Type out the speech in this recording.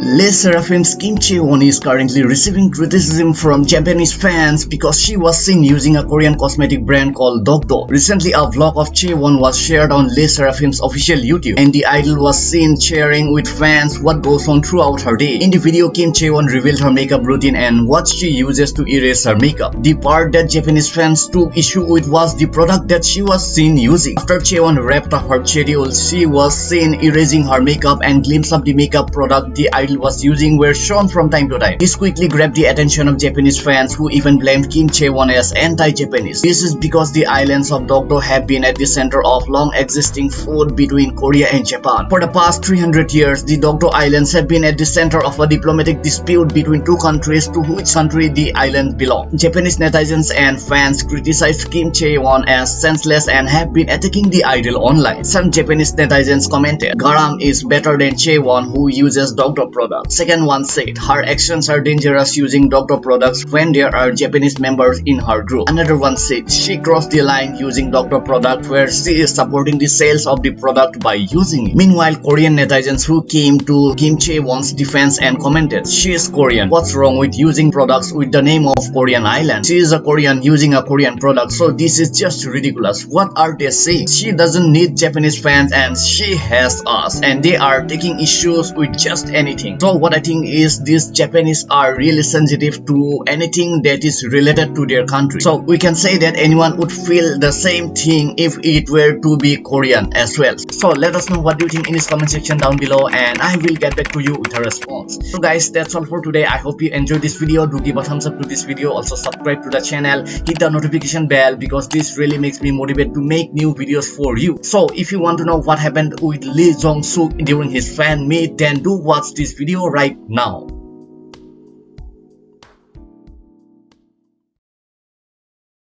Le Sserafim's Kim Chae-won is currently receiving criticism from Japanese fans because she was seen using a Korean cosmetic brand called Dokdo. Recently, a vlog of Chae-won was shared on Le Sserafim's official YouTube and the idol was seen sharing with fans what goes on throughout her day. In the video, Kim Chae-won revealed her makeup routine and what she uses to erase her makeup. The part that Japanese fans took issue with was the product that she was seen using. After Chae-won wrapped up her schedule, she was seen erasing her makeup and glimpse of the makeup product the idol was using were shown from time to time. This quickly grabbed the attention of Japanese fans who even blamed Kim Chae-won as anti-Japanese. This is because the islands of Dokdo have been at the center of long existing feud between Korea and Japan. For the past 300 years, the Dokdo Islands have been at the center of a diplomatic dispute between two countries to which country the islands belong. Japanese netizens and fans criticized Kim Chae-won as senseless and have been attacking the idol online. Some Japanese netizens commented, Garam is better than Chae-won who uses Dokdo products. Second one said, her actions are dangerous using Dokdo products when there are Japanese members in her group. Another one said, she crossed the line using Dokdo product where she is supporting the sales of the product by using it. Meanwhile, Korean netizens who came to Kim Chae-won's defense and commented, she is Korean. What's wrong with using products with the name of Korean island? She is a Korean using a Korean product so this is just ridiculous. What are they saying? She doesn't need Japanese fans and she has us and they are taking issues with just anything. So what I think is these Japanese are really sensitive to anything that is related to their country. So we can say that anyone would feel the same thing if it were to be Korean as well. So let us know what do you think in this comment section down below and I will get back to you with a response. So guys that's all for today. I hope you enjoyed this video. Do give a thumbs up to this video. Also subscribe to the channel. Hit the notification bell because this really makes me motivated to make new videos for you. So if you want to know what happened with Lee Jong Suk during his fan meet then do watch this video right now.